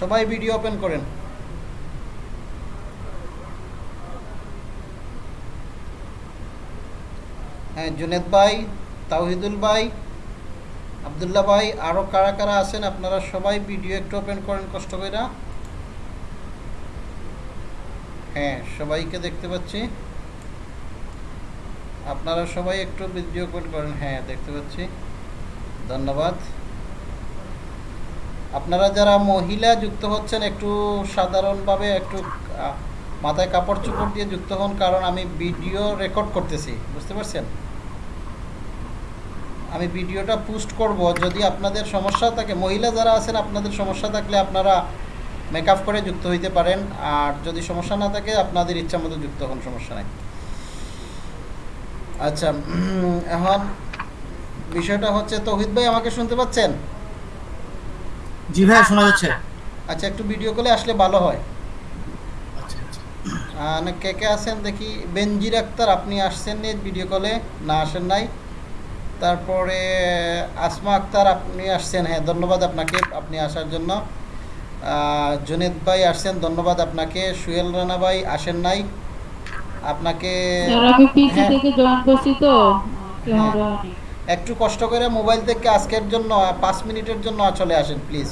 সবাই video open করেন। হ্যাঁ জুনেদ ভাই, তাওহিদুল ভাই, আবদুল্লাহ ভাই আরও কারা কারা আছেন আপনারা সবাই ভিডিও একটু ওপেন করেন, কষ্ট করে হ্যাঁ সবাইকে দেখতে পাচ্ছি। আপনারা সবাই একটু ভিডিও ওপেন করেন। হ্যাঁ দেখতে পাচ্ছি। ধন্যবাদ। আপনারা যারা মহিলা যুক্ত হচ্ছেন, একটু সাধারণভাবে একটু মাথায় কাপড় চোপড় দিয়ে যুক্ত হন, কারণ আমি ভিডিও রেকর্ড করতেছি, বুঝতে পারছেন? আমি ভিডিওটা পোস্ট করব, যদি আপনাদের সমস্যা থাকে, মহিলা যারা আছেন, আপনাদের সমস্যা থাকলে আপনারা মেকআপ করে যুক্ত হইতে পারেন, আর যদি সমস্যা না থাকে, আপনাদের ইচ্ছা মতো যুক্ত হন, সমস্যা নাই। আচ্ছা এখন বিষয়টা হচ্ছে, তৌহিদ ভাই আমাকে শুনতে পাচ্ছেন? জি ভাই শোনা যাচ্ছে। আচ্ছা একটু ভিডিও কলে আসলে ভালো হয়। আচ্ছা আচ্ছা। না কে কে আছেন? দেখি বেনজির আক্তার আপনি আসছেন নি ভিডিও কলে না আসেন নাই। তারপরে আসমা আক্তার আপনি আসছেন। হ্যাঁ ধন্যবাদ আপনাকে আপনি আসার জন্য। জুনেদ ভাই আসছেন ধন্যবাদ আপনাকে। সুহেল রানা ভাই আসেন নাই। আপনাকে স্যার আমি পিসি হ্যাঁ। থেকে জয়েন করছি তো। হ্যাঁ। একটু কষ্ট করে মোবাইল থেকে আজকের জন্য, পাঁচ মিনিটের জন্য চলে আসেন প্লিজ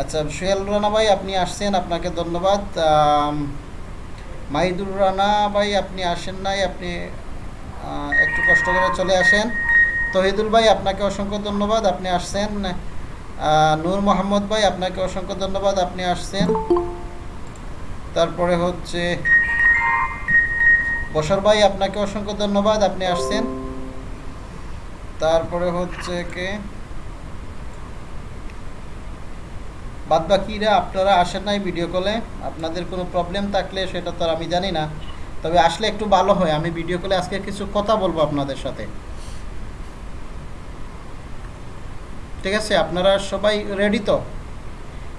আচ্ছা সোহেল রানা ভাই, আপনি আসছেন, আপনাকে ধন্যবাদ। মাহিদুর রানা ভাই, আপনি আসেন নাই, আপনি একটু কষ্ট করে চলে আসেন। তহিদুল ভাই, আপনাকে অসংখ্য ধন্যবাদ, আপনি আসছেন। নূর মোহাম্মদ ভাই, আপনাকে অসংখ্য ধন্যবাদ, আপনি আসছেন। তারপরে হচ্ছে বসর ভাই, আপনাকে অসংখ্য ধন্যবাদ, আপনি আসছেন। তারপরে হচ্ছে কে? বাদ বাকিরা আপনারা আসেন নাই ভিডিও কলে আপনাদের কোনো প্রবলেম থাকলে সেটা তো আমি জানি না। তবে আসলে একটু ভালো হয়, আমি ভিডিও কলে আজকে কিছু কথা বলব আপনাদের সাথে। ঠিক আছে, আপনারা সবাই রেডি তো?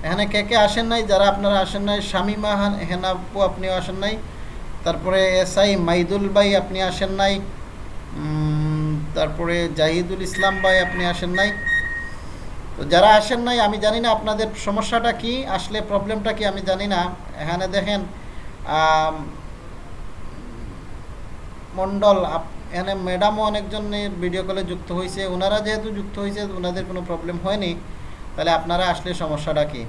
এখানে কে কে আসেন নাই? যারা আপনারা আসেন নাই, শামিমা, হান, হেনাপু আপনিও আসেন নাই। তারপরে এস আই মাইদুল ভাই আপনি আসেন নাই। তারপরে জাহিদুল ইসলাম ভাই আপনি আসেন নাই। তো যারা আসেন নাই, আমি জানি না আপনাদের সমস্যাটা কি, আসলে প্রবলেমটা কি আমি জানি না। এখানে দেখেন মণ্ডল এখানে ম্যাডামও অনেকজনের ভিডিও কলে যুক্ত হয়েছে। ওনারা যেহেতু যুক্ত হয়েছে ওনাদের কোনো প্রবলেম হয়নি। তাহলে আপনারা আসলে সমস্যাটা কি?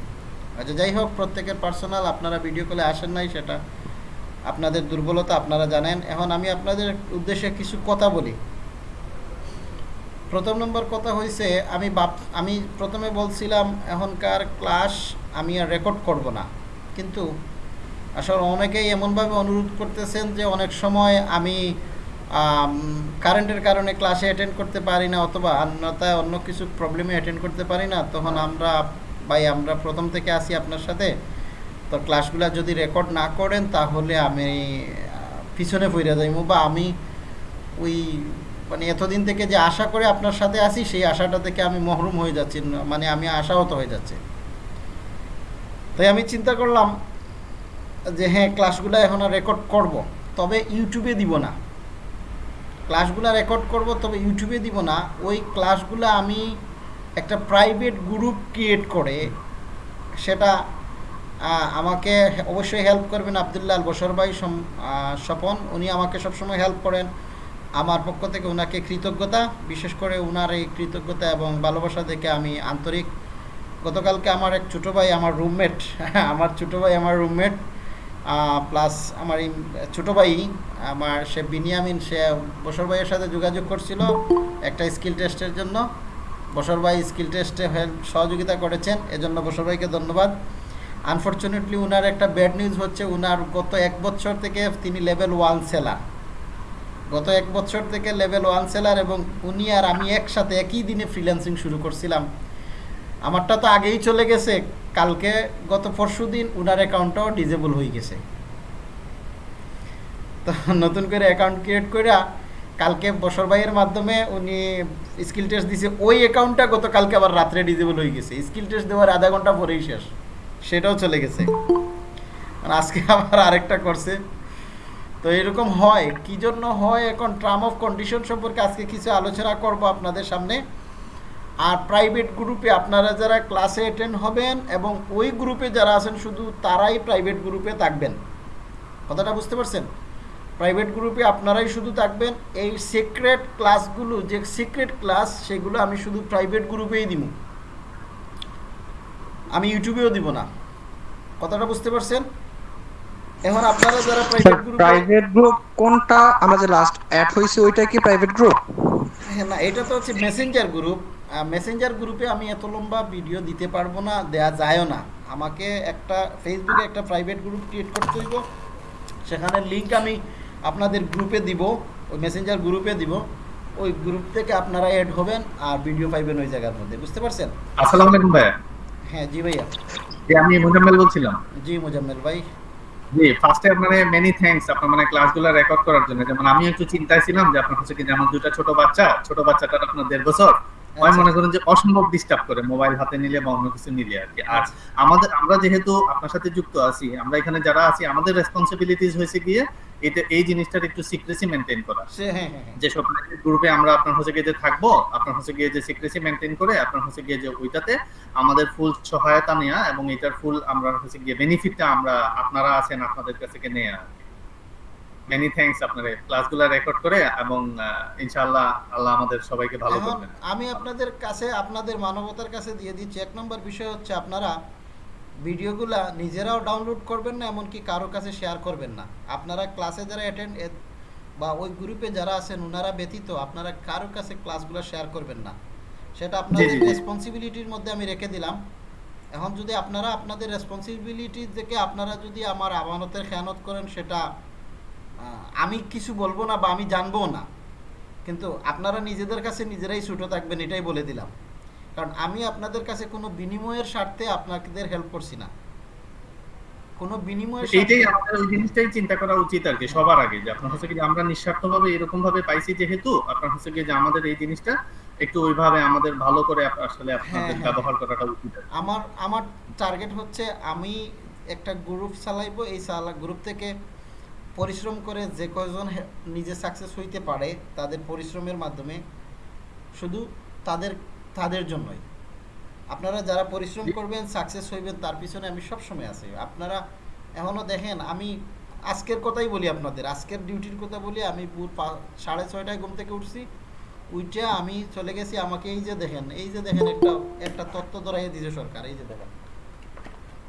আচ্ছা যাই হোক, প্রত্যেকের পার্সোনাল আপনারা ভিডিও কলে আসেন নাই সেটা আপনাদের দুর্বলতা আপনারা জানেন। এখন আমি আপনাদের উদ্দেশ্যে কিছু কথা বলি। প্রথম নম্বর কথা হয়েছে আমি বাপ, আমি প্রথমে বলছিলাম, এখনকার ক্লাস আমি আর রেকর্ড করব না। কিন্তু আসলে অনেকেই এমনভাবে অনুরোধ করতেছেন যে অনেক সময় আমি কারেন্টের কারণে ক্লাসে অ্যাটেন্ড করতে পারি না অথবা অন্যতায় অন্য কিছু প্রবলেমে অ্যাটেন্ড করতে পারি না। তখন আমরা, ভাই, আমরা প্রথম থেকে আসি আপনার সাথে। তো ক্লাসগুলো যদি রেকর্ড না করেন, তাহলে আমি পিছনে পড়ে যাইব বা আমি ওই মানে এতদিন থেকে যে আশা করে আপনার সাথে আসি সেই আশাটা থেকে আমি মহরুম হয়ে যাচ্ছি মানে আমি আশাহত হয়ে যাচ্ছে। তাই আমি চিন্তা করলাম যে হ্যাঁ ক্লাসগুলো এখন রেকর্ড করব, তবে ইউটিউবে দিব না। ক্লাসগুলো রেকর্ড করব, তবে ইউটিউবে দিব না। ওই ক্লাসগুলো আমি একটা প্রাইভেট গ্রুপ ক্রিয়েট করে, সেটা আমাকে অবশ্যই হেল্প করবেন আবদুল্লাহ আল বসর ভাই স্বপন। উনি আমাকে সবসময় হেল্প করেন। আমার পক্ষ থেকে ওনাকে কৃতজ্ঞতা, বিশেষ করে ওনার এই কৃতজ্ঞতা এবং ভালোবাসা দেখে আমি আন্তরিক। গতকালকে আমার এক ছোটো ভাই, আমার রুমমেট আমার ছোটো ভাই, আমার রুমমেট প্লাস আমার এই ছোটো ভাই, আমার সে বিনিয়ামিন সে বসর ভাইয়ের সাথে যোগাযোগ করছিল একটা স্কিল টেস্টের জন্য। বসর ভাই স্কিল টেস্টে হেল্প, সহযোগিতা করেছেন, এজন্য বসর ভাইকে ধন্যবাদ। আনফর্চুনেটলি উনার একটা ব্যাড নিউজ হচ্ছে, উনার গত এক বছর থেকে তিনি লেভেল ওয়ান সেলার গত এক বছর থেকে লেভেল ওয়ান সেলার এবং উনি আর আমি একসাথে একই দিনে ফ্রিল্যান্সিং শুরু করছিলাম। আমারটা তো আগেই চলে গেছে, কালকে গত পরশু দিন উনার অ্যাকাউন্টটাও ডিজেবল হয়ে গেছে। তো নতুন করে অ্যাকাউন্ট ক্রিয়েট করে কালকে বসর ভাইয়ের মাধ্যমে উনি স্কিল টেস্ট দিছে, ওই অ্যাকাউন্টটা গতকালকে আবার রাত্রে ডিজেবল হয়ে গেছে। স্কিল টেস্ট দেওয়ার আধা ঘণ্টা পরেই শেষ, সেটাও চলে গেছে। আজকে আবার আরেকটা করছে। তো এরকম হয়। কি জন্য হয়? এখন টার্ম অফ কন্ডিশন সম্পর্কে আজকে কিছু আলোচনা করব আপনাদের সামনে। আর প্রাইভেট গ্রুপে আপনারা যারা ক্লাসে অ্যাটেন্ড হবেন এবং ওই গ্রুপে যারা আছেন, শুধু তারাই প্রাইভেট গ্রুপে থাকবেন। কথাটা বুঝতে পারছেন? প্রাইভেট গ্রুপে আপনারাই শুধু থাকবেন। এই সিক্রেট ক্লাসগুলো যে সিক্রেট ক্লাস সেগুলো আমি শুধু প্রাইভেট গ্রুপেই দিব আমি ইউটিউবেও দিব না। কথাটা বুঝতে পারছেন? এখন আপনারা যারা প্রাইভেট গ্রুপে প্রাইভেট গ্রুপ কোনটা? আমরা যে লাস্ট অ্যাড হয়েছে ওইটা কি প্রাইভেট গ্রুপ হ্যাঁ না এটা তো হচ্ছে মেসেঞ্জার গ্রুপ মেসেঞ্জার গ্রুপে আমি এত লম্বা ভিডিও দিতে পারব না দেয়া যায়ও না। আমাকে একটা ফেসবুকে একটা প্রাইভেট গ্রুপ ক্রিয়েট করতে হইব। সেখানে লিংক আমি আপনাদের গ্রুপে দিব ওই মেসেঞ্জার গ্রুপে দিব। ওই গ্রুপ থেকে আপনারা অ্যাড হবেন আর ভিডিও পাইবেন ওই জায়গার মধ্যে বুঝতে পারছেন? আসসালামু আলাইকুম ভাইয়া। হ্যাঁ জি ভাইয়া। জি আমি মুজাম্মেল বলছিলাম। জি মোজাম্মেল ভাই। জি ফার্স্টে মানে মেনি থ্যাঙ্কস আপনার মানে ক্লাসগুলো রেকর্ড করার জন্য। যেমন আমি একটু চিন্তায় ছিলাম যে আপনার হচ্ছে কি যেমন দুটা ছোট বাচ্চা, ছোট বাচ্চাটার আপনার দেড় বছর হয়। মনে করেন যে অসম্ভব ডিস্টার্ব করে মোবাইল হাতে নিলে বা অন্য কিছু নিলে আর কি। আর আমাদের আমরা যেহেতু আপনার সাথে যুক্ত আছি আমরা এখানে যারা আছি আমাদের রেসপন্সিবিলিটিস হয়েছে গিয়ে এটা এই জিনিসটার একটু সিক্রেসি মেনটেন করা। সে হ্যাঁ যেসব গ্রুপে আমরা আপনার হচ্ছে গিয়ে যে থাকব আপনার হচ্ছে গিয়ে যে সিক্রেসি মেনটেন করে আপনার হচ্ছে গিয়ে যে ওইটাতে আমাদের ফুল সহায়তা নেওয়া এবং এটার ফুল আমরা হচ্ছে গিয়ে বেনিফিটটা আমরা আপনারা আছেন আপনাদের কাছে নেওয়া মেনি থ্যাঙ্কস আপনার ক্লাসগুলো রেকর্ড করে এবং ইনশাআল্লাহ আল্লাহ আমাদের সবাইকে ভালো করবেন। আমি আপনাদের কাছে আপনাদের মানবতার কাছে দিয়ে দিচ্ছি। এক নম্বর বিষয় হচ্ছে আপনারা ভিডিওগুলা নিজেরাও ডাউনলোড করবেন না এমনকি কারও কাছে শেয়ার করবেন না। আপনারা ক্লাসে যারা অ্যাটেন্ড বা ওই গ্রুপে যারা আছেন ওনারা ব্যতীত আপনারা কারও কাছে ক্লাসগুলো শেয়ার করবেন না। সেটা আপনাদের। রেসপন্সিবিলিটির মধ্যে আমি রেখে দিলাম। এখন যদি আপনারা আপনাদের রেসপন্সিবিলিটি থেকে আপনারা যদি আমার আমানতের খেয়ানত করেন সেটা আমি কিছু বলব না বা আমি জানব না। কিন্তু আপনারা নিজেদের কাছে নিজেরাই ছুটো থাকবেন এটাই বলে দিলাম। কারণ আমি আপনাদের কাছে কোনো বিনিময়ের স্বার্থে আপনাদের হেল্প করছি না। কোনো বিনিময়ের এইটাই ওই জিনিসটাই চিন্তা করা উচিত আর কি সবার আগে যে আপনার হচ্ছে কি আমরা নিঃস্বার্থভাবে এরকম ভাবে পাইছি যেহেতু আপনার হচ্ছে কি যে আমাদের এই জিনিসটা একটু ওইভাবে আমাদের ভালো করে আসলে আপনাদের হ্যাঁ। ব্যবহার করাটা উচিত আমার আমার টার্গেট হচ্ছে আমি একটা গ্রুপ চালাইবো এই চালা গ্রুপ থেকে পরিশ্রম করে যে কয়জন নিজে সাকসেস হইতে পারে, তাদের পরিশ্রমের মাধ্যমে শুধু তাদের তাদের জন্যই। আপনারা যারা পরিশ্রম করবেন সাকসেস হইবেন, তার পিছনে আমি সব সময় আছি। আপনারা এখনও দেখেন, আমি আজকের কথাই বলি আপনাদের, আজকের ডিউটির কথা বলি, আমি ভোর সাড়ে ছয়টায় ঘুম থেকে উঠছি, উইটা আমি চলে গেছি, আমাকে এই যে দেখেন, এই যে দেখেন একটা একটা তত্ত্ব ধরাইয়ে দিয়েছে সরকার, এই যে দেখেন।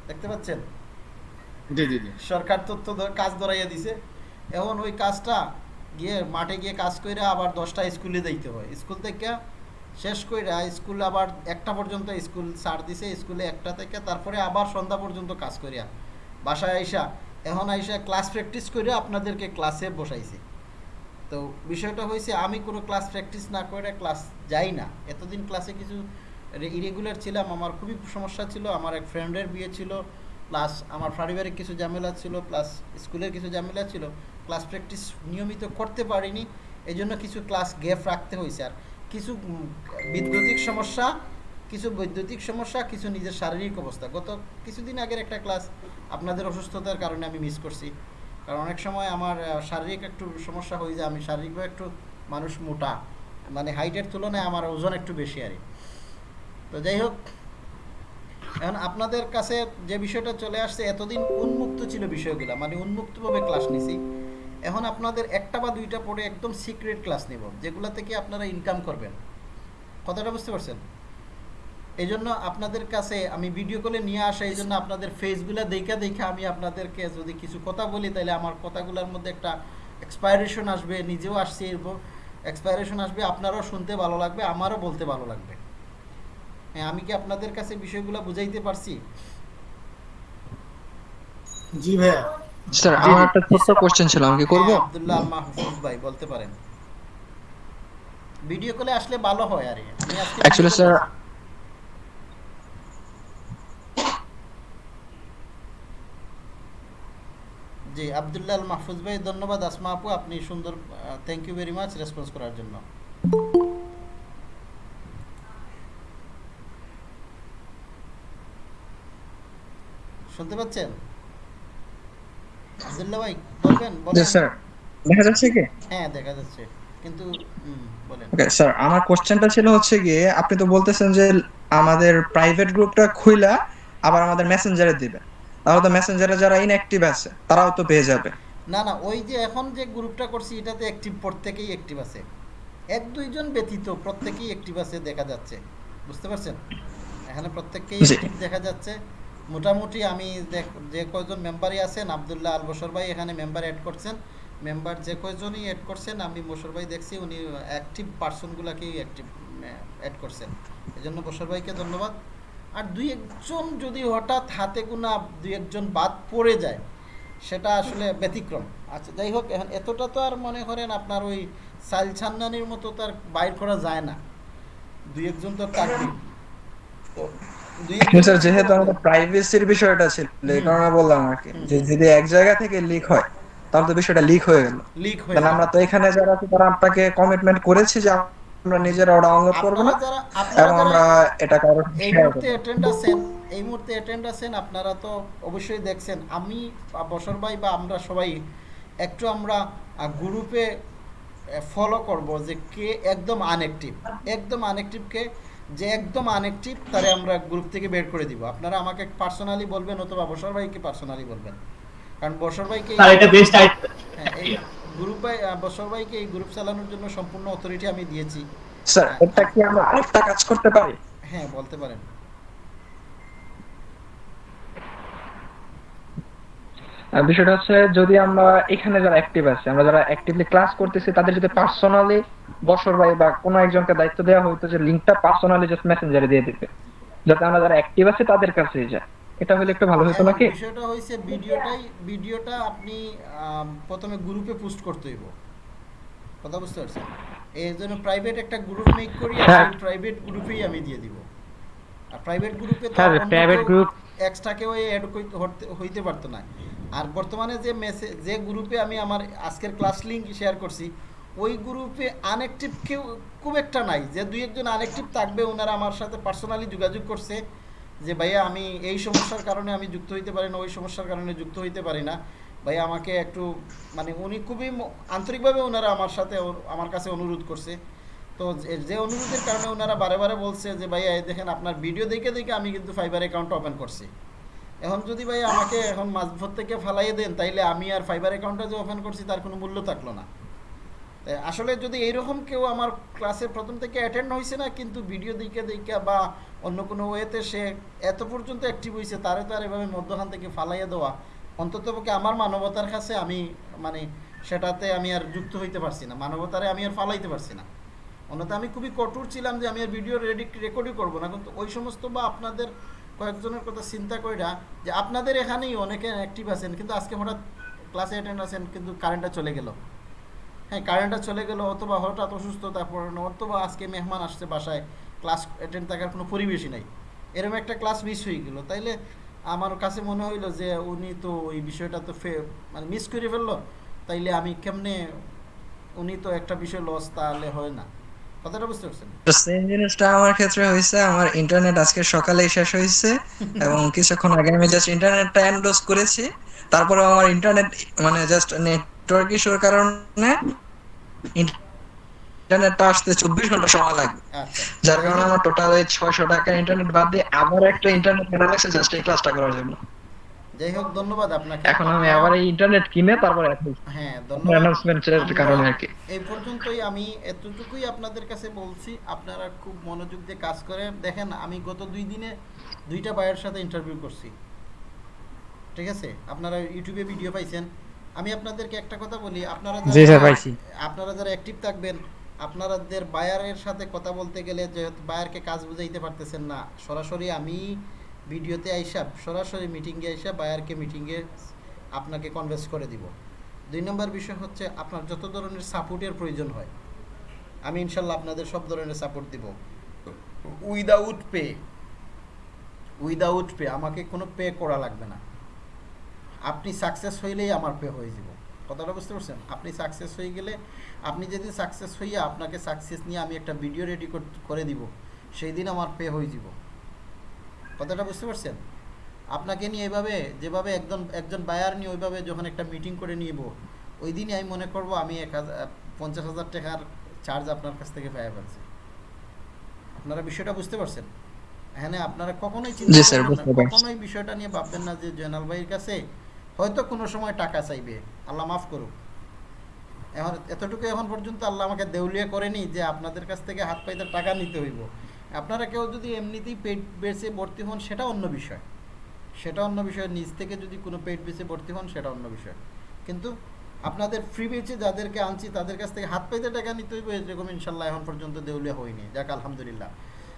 দেখতে পাচ্ছেন? জি জি জি। সরকার তথ্য কাজ ধরাইয়া দিছে। এখন ওই কাজটা গিয়ে মাঠে গিয়ে কাজ করে আবার দশটা স্কুলে যাইতে হয়। স্কুল থেকে শেষ করে স্কুল আবার একটা পর্যন্ত স্কুল ছাড় দিছে, স্কুলে একটা থেকে তারপরে আবার সন্ধ্যা পর্যন্ত কাজ করিয়া বাসায় আইসা, এখন আইসা ক্লাস প্র্যাকটিস করে আপনাদেরকে ক্লাসে বসাইছে। তো বিষয়টা হয়েছে আমি কোনো ক্লাস প্র্যাকটিস না করে ক্লাস যাই না। এতদিন ক্লাসে কিছু ইরেগুলার ছিলাম, আমার খুবই সমস্যা ছিল, আমার এক ফ্রেন্ডের বিয়ে ছিল। প্লাস আমার পারিবারিক কিছু ঝামেলা ছিল প্লাস স্কুলের কিছু ঝামেলা ছিল ক্লাস প্র্যাকটিস নিয়মিত করতে পারিনি এই জন্য কিছু ক্লাস গ্যাপ রাখতে হয়েছে আর। কিছু বিদ্যুতিক সমস্যা, কিছু বৈদ্যুতিক সমস্যা, কিছু নিজের শারীরিক অবস্থা। গত কিছুদিন আগের একটা ক্লাস আপনাদের অসুস্থতার কারণে আমি মিস করছি। কারণ অনেক সময় আমার শারীরিক একটু সমস্যা হয়ে যায়, আমি শারীরিকভাবে একটু মানুষ মোটা। মানে হাইটের তুলনায় আমার ওজন একটু বেশি আর তো যাই হোক এখন আপনাদের কাছে যে বিষয়টা চলে আসছে, এতদিন উন্মুক্ত ছিল বিষয়গুলো মানে উন্মুক্তভাবে ক্লাস নিছি। এখন আপনাদের একটা বা দুইটা পড়ে একদম সিক্রেট ক্লাস নিব যেগুলো থেকে আপনারা ইনকাম করবেন। কথাটা বুঝতে পারছেন? এই জন্য আপনাদের কাছে আমি ভিডিও কলে নিয়ে আসা এই জন্য আপনাদের ফেসগুলো দেখা দেখে আমি আপনাদেরকে যদি কিছু কথা বলি, তাহলে আমার কথাগুলোর মধ্যে একটা এক্সপায়ারেশন আসবে, নিজেও আসছে এরপর। এক্সপায়ারেশন আসবে, আপনারাও শুনতে ভালো লাগবে, আমারও বলতে ভালো লাগবে। হ্যাঁ আমি কি আপনাদের কাছে বিষয়গুলো বুঝাইতে পারছি? জি ভাইয়া। স্যার আমার একটা ছোট্ট কোশ্চেন ছিল আমি কি করব? হ্যাঁ, আব্দুল্লাহ মাহফুজ ভাই বলতে পারেন। ভিডিও কলে আসলে ভালো হয় আর। আমি আজকে sir, আছি। জি আব্দুল্লাহ মাহফুজ ভাই ধন্যবাদ। আসমা আপু আপনি সুন্দর thank you very much response করার জন্য। শুনতে পাচ্ছেন? আব্দুল্লাহ ভাই বলবেন বলেন। স্যার। দেখা যাচ্ছে কি? হ্যাঁ দেখা যাচ্ছে। কিন্তু বলেন। ওকে স্যার আমার কোশ্চেনটা ছিল হচ্ছে গিয়ে আপনি তো বলতেছেন যে আমাদের প্রাইভেট গ্রুপটা খুইলা আবার আমাদের মেসেঞ্জারে দিবে। তাহলে তো মেসেঞ্জারে যারা ইনঅ্যাক্টিভ আছে তারাও তো পেয়ে যাবে। না না ওই যে এখন যে গ্রুপটা করছি এটাতে অ্যাক্টিভ প্রত্যেকেই অ্যাক্টিভ আছে। এক দুইজন ব্যতীত প্রত্যেকেই অ্যাক্টিভ আছে দেখা যাচ্ছে। বুঝতে পারছেন? এখানে প্রত্যেককেই। দেখা যাচ্ছে। মোটামুটি আমি যে কয়জন মেম্বারই আছেন, আবদুল্লাহ আল বসর ভাই এখানে মেম্বার অ্যাড করছেন। মেম্বার যে কয়জনই অ্যাড করছেন, আমি বসর ভাই দেখছি, উনি অ্যাক্টিভ পার্সনগুলোকেই অ্যাক্টিভ অ্যাড করছেন। এই জন্য বসর ভাইকে ধন্যবাদ। আর দুই একজন যদি হঠাৎ হাতে গোনা দুই একজন বাদ পড়ে যায়, সেটা আসলে ব্যতিক্রম। আচ্ছা যাই হোক, এখন এতটা তো আর মনে করেন আপনার ওই সাইল ছান্নানির মতো তার বাইর করা যায় না। দুই একজন তো তো স্যার যেহেতু আমাদের প্রাইভেসির বিষয়টা ছিল এই কারণে বললাম আর কি। যে যদি এক জায়গা থেকে লিক হয় তাহলে তো বিষয়টা লিক হয়ে গেল। লিক হয়ে তাহলে আমরা তো এখানে যারা আছি তারা আপনাকে কমিটমেন্ট করেছি যে আমরা নিজেরা ডাউনলোড করব না। এবং আমরা এটা কারও এই মুহূর্তে অ্যাটেন্ড আছেন এই মুহূর্তে অ্যাটেন্ড আছেন আপনারা তো অবশ্যই দেখছেন। আমি বসর ভাই বা আমরা সবাই একটু আমরা গ্রুপে ফলো করব যে কে একদম আনএক্টিভ একদম আনএক্টিভকে যে একদম আনএক্টিভ তারে আমরা গ্রুপ থেকে বের করে দিব। আপনারা আমাকে পার্সোনালি বলবেন অথবা বসর ভাইকে পার্সোনালি বলবেন। কারণ বসর ভাইকে স্যার এটা বেস্ট আইডিয়া হ্যাঁ, এই গ্রুপ ভাই আহ, বসর ভাইকে এই গ্রুপ চালানোর জন্য সম্পূর্ণ অথরিটি আমি দিয়েছি। স্যার এটা কি আমরা আরেকটা কাজ করতে পারি? হ্যাঁ বলতে পারেন। বিষয়টা হচ্ছে যদি আমরা এখানে যারা অ্যাক্টিভ আছে আমরা যারা অ্যাক্টিভলি ক্লাস করতেছি তাদের যদি পার্সোনালি বসর ভাই বা কোনো একজনকে দায়িত্ব দেওয়া হইতো যে লিংকটা পার্সোনালি জাস্ট মেসেঞ্জারে দিয়ে দিতে যাতে আমরা যারা অ্যাক্টিভ আছে তাদের কাছেই যায়। এটা হলে একটু ভালো হতো নাকি? বিষয়টা হয়েছে ভিডিওটাই ভিডিওটা আপনি প্রথমে গ্রুপে পোস্ট করতে হইব। কথা বুঝতে পারছেন? এই জন্য প্রাইভেট একটা গ্রুপ মেক করি হ্যাঁ। প্রাইভেট গ্রুপেই আমি দিয়ে দিব। আর প্রাইভেট গ্রুপে তো হ্যাঁ, private group- এক্সট্রা কেউ অ্যাড হইতে পারতো না। আর বর্তমানে যে মেসেজ যে গ্রুপে আমি আমার আজকের ক্লাস লিঙ্ক শেয়ার করছি, ওই গ্রুপে আনএক্টিভ কেউ খুব একটা নাই। যে দুই একজন আনএক্টিভ থাকবে, ওনারা আমার সাথে পার্সোনালি যোগাযোগ করছে যে, ভাইয়া, আমি এই সমস্যার কারণে আমি যুক্ত হইতে পারি না, ওই সমস্যার কারণে যুক্ত হইতে পারি না। ভাইয়া, আমাকে একটু মানে উনি খুবই আন্তরিকভাবে ওনারা আমার সাথে আমার কাছে অনুরোধ করছে। তো যে- অনুরোধের কারণে ওনারা বারে বারে বলছে যে, ভাইয়া দেখেন, আপনার ভিডিও দেখে দেখে আমি কিন্তু ফাইবার অ্যাকাউন্ট ওপেন করছি। এখন যদি ভাই আমাকে এখন মাঝভর থেকে ফালাইয়ে দেন, তাইলে আমি আর ফাইবার অ্যাকাউন্টটা যে ওপেন করছি, তার কোনো মূল্য থাকল না। আসলে যদি এইরকম কেউ আমার ক্লাসে প্রথম থেকে অ্যাটেন্ড হয়েছে না, কিন্তু ভিডিও দিকে দিকে বা অন্য কোনো ওয়েতে সে এত পর্যন্ত অ্যাক্টিভ হয়েছে তারে তো আর এভাবে মধ্যখান থেকে ফালাইয়ে দেওয়া, অন্ততপক্ষে আমার মানবতার কাছে আমি মানে সেটাতে আমি আর যুক্ত হইতে পারছি না, মানবতারে আমি আর ফালাইতে পারছি না। অন্যথা আমি খুবই কঠোর ছিলাম যে আমি আর ভিডিও রেডি রেকর্ডই করব না, কিন্তু ওই সমস্ত বা আপনাদের কয়েকজনের কথা চিন্তা কইরা যে আপনাদের এখানেই অনেকে অ্যাক্টিভ আছেন, কিন্তু আজকে হঠাৎ ক্লাসে অ্যাটেন্ড আছেন, কিন্তু কারেন্টটা চলে গেল। হ্যাঁ কারেন্টটা চলে গেল অথবা হঠাৎ অসুস্থতা পড়ানো অথবা আজকে মেহমান আসছে বাসায় ক্লাস অ্যাটেন্ড থাকার কোনো পরিবেশই নাই। এরকম একটা ক্লাস মিস হয়ে গেল। তাইলে আমার কাছে মনে হইল যে উনি তো ওই বিষয়টা তো ফে মানে মিস করে ফেলল, তাইলে আমি কেমনে উনি তো একটা বিষয় লস তাহলে হয় না। কথাটা বুঝতে পারছেন? সেম জিনিসটা আমার ক্ষেত্রে হয়েছে আমার ইন্টারনেট আজকে সকালেই শেষ হয়েছে এবং কিছুক্ষণ আগে আমি জাস্ট ইন্টারনেটটা এন্ডোজ করেছি তারপরে আমার ইন্টারনেট মানে জাস্ট নেটওয়ার্ক ইস্যুর কারণে ইন্টারনেটটা আসতে চব্বিশ ঘণ্টা সময় লাগবে আচ্ছা। যার কারণে আমার টোটাল ছয়শো টাকা ইন্টারনেট বাদ দিয়ে আবার একটা ইন্টারনেট কেনা লাগছে জাস্ট এই ক্লাসটা করার জন্য। যাই হোক ধন্যবাদ আপনাকে। এখন আমি আবার এই ইন্টারনেট কিনে তারপরে হ্যাঁ ধন্যবাদ। অ্যানাউন্সমেন্টের কারণে আর কি। এই পর্যন্তই আমি এতটুকুই আপনাদের কাছে বলছি। আপনারা খুব মনোযোগ দিয়ে কাজ করেন। দেখেন আমি গত দুই দিনে দুইটা বায়ের সাথে ইন্টারভিউ করছি। ঠিক আছে? আপনারা ইউটিউবে ভিডিও পাইছেন। আমি আপনাদেরকে একটা কথা বলি। আপনারা জি স্যার, পাইছি। আপনারা যারা অ্যাক্টিভ থাকবেন আপনাদের বায়ারের সাথে কথা বলতে গেলে যে বায়ারকে কাজ বুঝাইতে পারতেছেন না। সরাসরি আমি ভিডিওতে আইসা সরাসরি মিটিংয়ে আইসা বায়ারকে মিটিংয়ে আপনাকে কনভেন্স করে দিব। দুই নম্বর বিষয় হচ্ছে আপনার যত ধরনের সাপোর্টের প্রয়োজন হয়, আমি ইনশাল্লাহ আপনাদের সব ধরনের সাপোর্ট দিব। উইদাউট পে উইদাউট পে আমাকে কোনো পে করা লাগবে না। আপনি সাকসেস হইলেই আমার পে হয়ে যাব। কথাটা বুঝতে পারছেন? আপনি সাকসেস হয়ে গেলে, আপনি যদি সাকসেস হইয়া আপনাকে সাকসেস নিয়ে আমি একটা ভিডিও রেডি করে দিব, সেই দিন আমার পে হয়ে যাব। কথাটা বুঝতে পারছেন? আপনাকে নিয়ে এভাবে যেভাবে একজন একজন বায়ার নিয়ে ওইভাবে যখন একটা মিটিং করে নিব ওই দিনই আমি মনে করব আমি এক পঞ্চাশ হাজার টাকার চার্জ আপনার কাছ থেকে পেয়ে ফেলছি। আপনারা বিষয়টা বুঝতে পারছেন? এখানে আপনারা কখনোই চিন্তা। কখনোই বিষয়টা নিয়ে ভাববেন না যে জয়নাল ভাইয়ের কাছে হয়তো কোনো সময় টাকা চাইবে। আল্লাহ মাফ করুক। এখন এতটুকু এখন পর্যন্ত আল্লাহ আমাকে দেউলিয়া করেনি যে আপনাদের কাছ থেকে হাত পাইতে টাকা নিতে হইব। আপনারা কেউ যদি এমনিতেই পেট বেসে ভর্তি হন, সেটা অন্য বিষয়। সেটা অন্য বিষয়। নিজ থেকে যদি কোনো পেট বেসে ভর্তি হন, সেটা অন্য বিষয়। কিন্তু আপনাদের ফ্রি বেচে যাদেরকে আনছি, তাদের কাছ থেকে হাত পাইতে টাকা নিতে হইব, এরকম ইনশাল্লাহ এখন পর্যন্ত দেউলিয়া হয়নি। যাক, আলহামদুলিল্লাহ।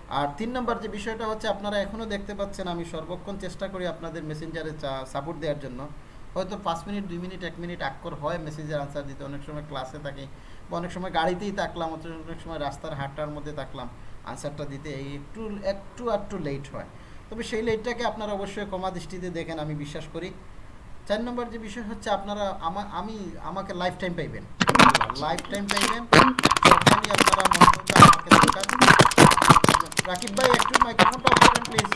আর তিন নম্বর যে বিষয়টা হচ্ছে, আপনারা এখনও দেখতে পাচ্ছেন, আমি সর্বক্ষণ চেষ্টা করি আপনাদের মেসেঞ্জারে সাপোর্ট দেওয়ার জন্য। হয়তো পাঁচ মিনিট, দুই মিনিট, এক মিনিট আক্কর হয় মেসেজের আনসার দিতে। অনেক সময় ক্লাসে থাকি বা অনেক সময় গাড়িতেই থাকলাম, অনেক সময় রাস্তার হাটটার মধ্যে থাকলাম। আনসারটা দিতে এই একটু একটু একটু লেট হয়। তবে সেই লেটটাকে আপনারা অবশ্যই কমা দৃষ্টিতে দেখেন, আমি বিশ্বাস করি। চার নম্বর যে বিষয় হচ্ছে, আপনারা আমা, আমি, আমাকে লাইফ টাইম পাইবেন। লাইফ টাইম পাইবেন। যখনই আপনারা আমাকে রাকিব ভাই, একটু মাইক্রোফোনটা অফ করেন প্লিজ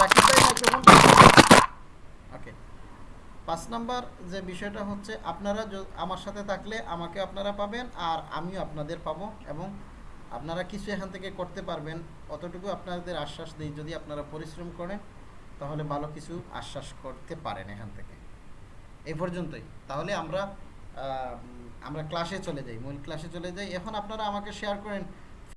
রাকিব ভাই মাইক্রোফোনটা ওকে পাঁচ নাম্বার যে বিষয়টা হচ্ছে, আপনারা আমার সাথে থাকলে আমাকে আপনারা পাবেন, আর আমিও আপনাদের পাবো, এবং আপনারা কিছু এখান থেকে করতে পারবেন, অতটুকু আপনাদের আশ্বাস দিই, যদি আপনারা পরিশ্রম করেন, তাহলে ভালো কিছু আশ্বাস করতে পারেন এখান থেকে। এই পর্যন্তই। তাহলে আমরা আমরা ক্লাসে চলে যাই, মূল ক্লাসে চলে যাই। এখন আপনারা আমাকে শেয়ার করেন